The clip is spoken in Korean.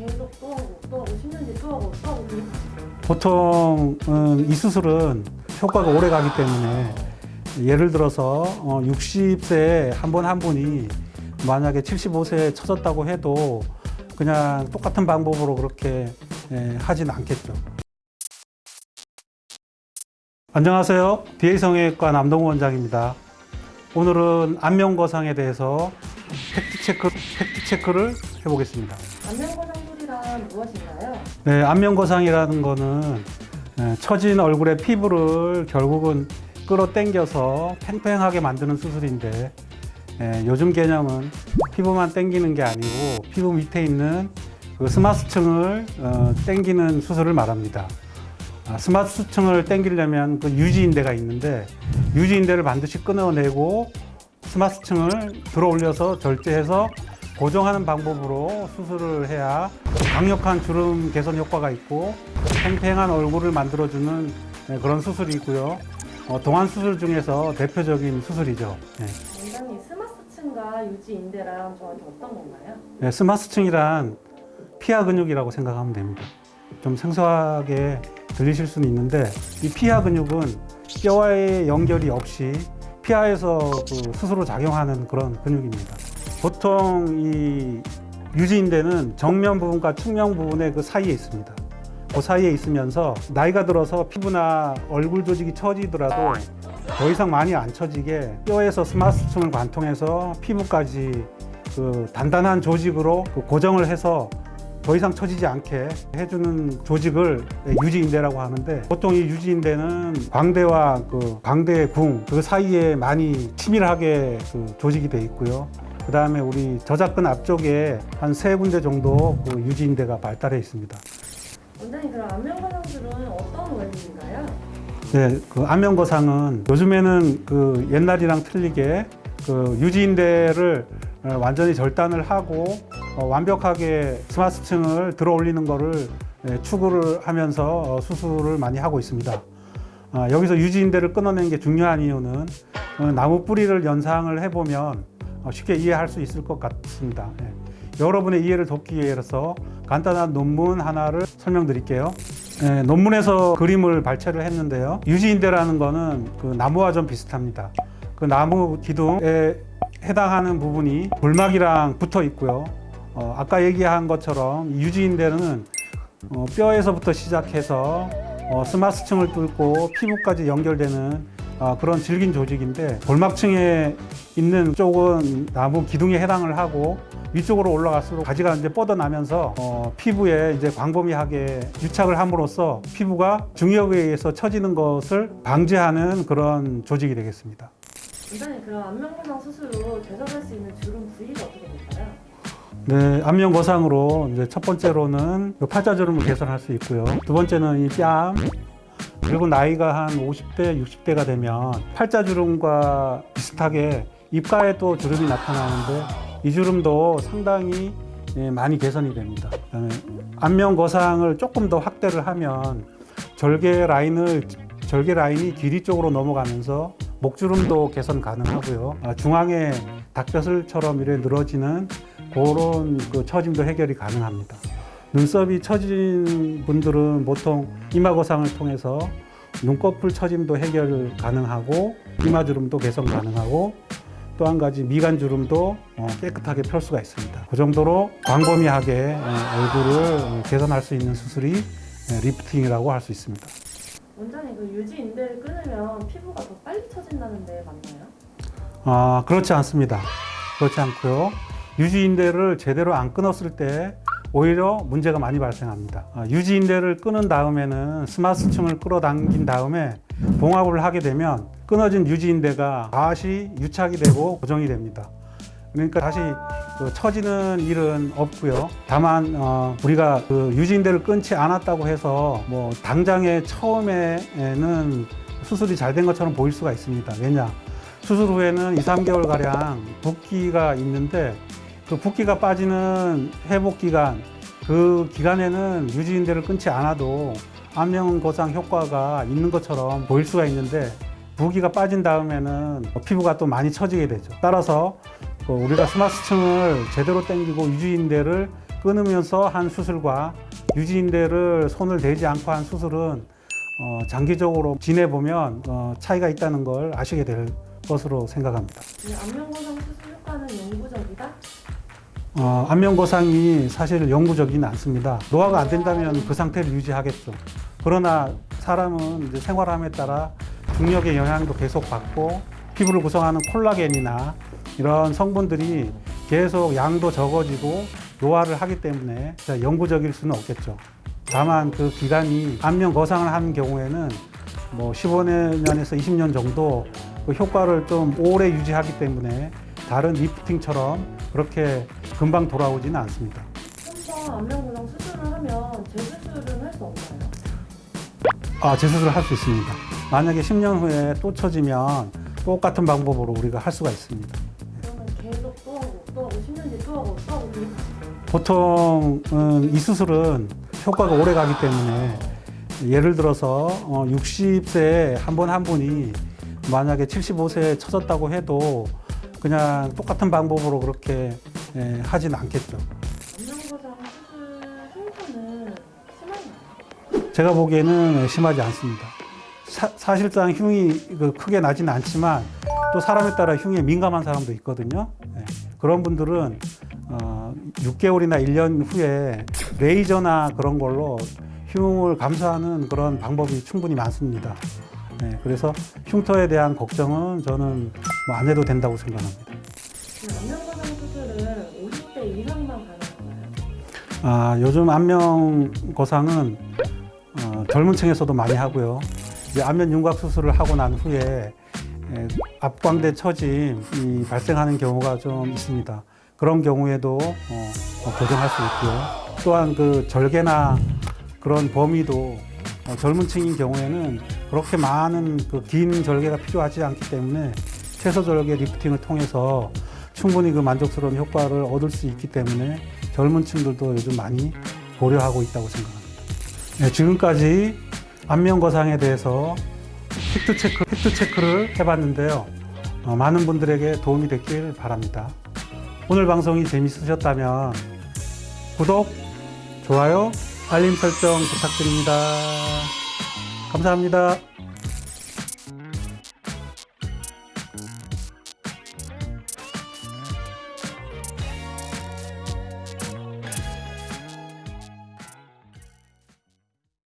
계속 또 하고 또 하고 10년 뒤에 또 하고 또 하고 보통은 이 수술은 효과가 오래 가기 때문에 예를 들어서 60세 한분한 분이 만약에 75세에 쳐졌다고 해도 그냥 똑같은 방법으로 그렇게 예, 하진 않겠죠. 안녕하세요. DA성형외과 남동우 원장입니다. 오늘은 안면거상에 대해서 팩트체크, 팩트체크를 해보겠습니다. 안면거상 술이란 무엇인가요? 네, 안면거상이라는 거는 예, 처진 얼굴의 피부를 결국은 끌어당겨서 팽팽하게 만드는 수술인데 예, 요즘 개념은 피부만 당기는 게 아니고 피부 밑에 있는 그 스마스층을 어, 당기는 수술을 말합니다. 아, 스마스층을 당기려면 그 유지인대가 있는데 유지인대를 반드시 끊어내고 스마스층을 들어 올려서 절제해서 고정하는 방법으로 수술을 해야 강력한 주름 개선 효과가 있고 팽팽한 얼굴을 만들어주는 네, 그런 수술이 있고요. 어, 동안 수술 중에서 대표적인 수술이죠. 네. 원장님 스마스층과 유지인대랑 정확히 어떤 건가요? 네, 스마스층이란 피하 근육이라고 생각하면 됩니다. 좀 생소하게 들리실 수는 있는데 이 피하 근육은 뼈와의 연결이 없이 피하에서 그 스스로 작용하는 그런 근육입니다. 보통 이 유지인대는 정면 부분과 측면 부분의 그 사이에 있습니다. 그 사이에 있으면서 나이가 들어서 피부나 얼굴 조직이 처지더라도 더 이상 많이 안 처지게 뼈에서 스마스층을 관통해서 피부까지 그 단단한 조직으로 그 고정을 해서 더 이상 처지지 않게 해주는 조직을 유지인대라고 하는데 보통 이 유지인대는 광대와 그 광대의 궁그 사이에 많이 치밀하게 그 조직이 돼 있고요. 그 다음에 우리 저작근 앞쪽에 한 세 군데 정도 그 유지인대가 발달해 있습니다. 원장님 그럼 안면거상술은 어떤 원리인가요? 네, 그 안면거상은 요즘에는 그 옛날이랑 틀리게 그 유지인대를 어, 완전히 절단을 하고 어, 완벽하게 스마스층을 들어 올리는 거를 예, 추구를 하면서 어, 수술을 많이 하고 있습니다. 아, 여기서 유지인대를 끊어내는 게 중요한 이유는 어, 나무 뿌리를 연상을 해보면 어, 쉽게 이해할 수 있을 것 같습니다. 예. 여러분의 이해를 돕기 위해서 간단한 논문 하나를 설명드릴게요. 예, 논문에서 그림을 발췌를 했는데요. 유지인대라는 거는 그 나무와 좀 비슷합니다. 그 나무 기둥에 해당하는 부분이 골막이랑 붙어 있고요. 어, 아까 얘기한 것처럼 이 유지인대는 어, 뼈에서부터 시작해서 어, 스마스층을 뚫고 피부까지 연결되는 어, 그런 질긴 조직인데 골막층에 있는 쪽은 나무 기둥에 해당을 하고 위쪽으로 올라갈수록 가지가 이제 뻗어나면서 어, 피부에 이제 광범위하게 유착을 함으로써 피부가 중력에 의해서 처지는 것을 방지하는 그런 조직이 되겠습니다. 원장님 그럼 안면거상 수술로 개선할 수 있는 주름 부위가 어떻게 될까요? 네, 안면 거상으로 이제 첫 번째로는 그 팔자주름을 개선할 수 있고요. 두 번째는 이 뺨. 그리고 나이가 한 50대, 60대가 되면 팔자주름과 비슷하게 입가에 또 주름이 나타나는데 이 주름도 상당히 예, 많이 개선이 됩니다. 안면 거상을 조금 더 확대를 하면 절개 라인을 절개 라인이 길이 쪽으로 넘어가면서 목주름도 개선 가능하고요. 아, 중앙에 닭벼슬처럼 이렇게 늘어지는 그런 그 처짐도 해결이 가능합니다. 눈썹이 처진 분들은 보통 이마거상을 통해서 눈꺼풀 처짐도 해결 가능하고 이마주름도 개선 가능하고 또 한 가지 미간주름도 어, 깨끗하게 펼 수가 있습니다. 그 정도로 광범위하게 어, 얼굴을 개선할 수 있는 수술이 예, lifting이라고 할 수 있습니다. 원장님 그 유지 인대를 끊으면 피부가 더 빨리 처진다는데 맞나요? 아, 그렇지 않습니다. 그렇지 않고요. 유지 인대를 제대로 안 끊었을 때 오히려 문제가 많이 발생합니다. 아, 유지인대를 끊은 다음에는 스마스층을 끌어당긴 다음에 봉합을 하게 되면 끊어진 유지인대가 다시 유착이 되고 고정이 됩니다. 그러니까 다시 그 처지는 일은 없고요. 다만 어, 우리가 그 유지인대를 끊지 않았다고 해서 뭐 당장에 처음에는 수술이 잘 된 것처럼 보일 수가 있습니다. 왜냐? 수술 후에는 2, 3개월 가량 붓기가 있는데 그 붓기가 빠지는 회복 기간 그 기간에는 유지인대를 끊지 않아도 안면 거상 효과가 있는 것처럼 보일 수가 있는데 붓기가 빠진 다음에는 피부가 또 많이 처지게 되죠. 따라서 그 우리가 스마스층을 제대로 당기고 유지인대를 끊으면서 한 수술과 유지인대를 손을 대지 않고 한 수술은 어, 장기적으로 지내보면 어, 차이가 있다는 걸 아시게 될 것으로 생각합니다. 이 안면거상 수술 효과는 영구적이다? 어, 안면거상이 사실 영구적이는 않습니다. 노화가 안 된다면 그 상태를 유지하겠죠. 그러나 사람은 생활함에 따라 중력의 영향도 계속 받고 피부를 구성하는 콜라겐이나 이런 성분들이 계속 양도 적어지고 노화를 하기 때문에 영구적일 수는 없겠죠. 다만 그 기간이 안면 거상을 하는 경우에는 뭐 15년에서 20년 정도 그 효과를 좀 오래 유지하기 때문에 다른 리프팅처럼 그렇게 금방 돌아오지는 않습니다. 한번 안면거상 수술을 하면 재수술은 할 수 없나요? 아, 재수술을 할 수 있습니다. 만약에 10년 후에 또 처지면 똑같은 방법으로 우리가 할 수가 있습니다. 그러면 계속 또 하고 또 하고 10년 뒤에 또 하고 또 하고 이렇게 보통은 이 수술은 효과가 오래 가기 때문에 예를 들어서 60세에 한 번 한 분이 만약에 75세에 처졌다고 해도 그냥 똑같은 방법으로 그렇게 예, 하진 않겠죠. 제가 보기에는 심하지 않습니다. 사, 실상 흉이 그 크게 나지는 않지만 또 사람에 따라 흉에 민감한 사람도 있거든요. 네. 그런 분들은 어, 6개월이나 1년 후에 레이저나 그런 걸로 흉을 감소하는 그런 방법이 충분히 많습니다. 네, 그래서 흉터에 대한 걱정은 저는 뭐 안 해도 된다고 생각합니다. 아, 요즘 안면 거상은 어, 젊은 층에서도 많이 하고요. 이제 안면 윤곽 수술을 하고 난 후에 에, 앞광대 처짐이 발생하는 경우가 좀 있습니다. 그런 경우에도 어, 어, 교정할 수 있고요. 또한 그 절개나 그런 범위도 어, 젊은 층인 경우에는 그렇게 많은 그 긴 절개가 필요하지 않기 때문에 최소 절개 리프팅을 통해서 충분히 그 만족스러운 효과를 얻을 수 있기 때문에 젊은 층들도 요즘 많이 고려하고 있다고 생각합니다. 네, 지금까지 안면 거상에 대해서 팩트 체크, 팩트 체크를 해봤는데요. 어, 많은 분들에게 도움이 됐길 바랍니다. 오늘 방송이 재밌으셨다면 구독, 좋아요, 알림 설정 부탁드립니다. 감사합니다.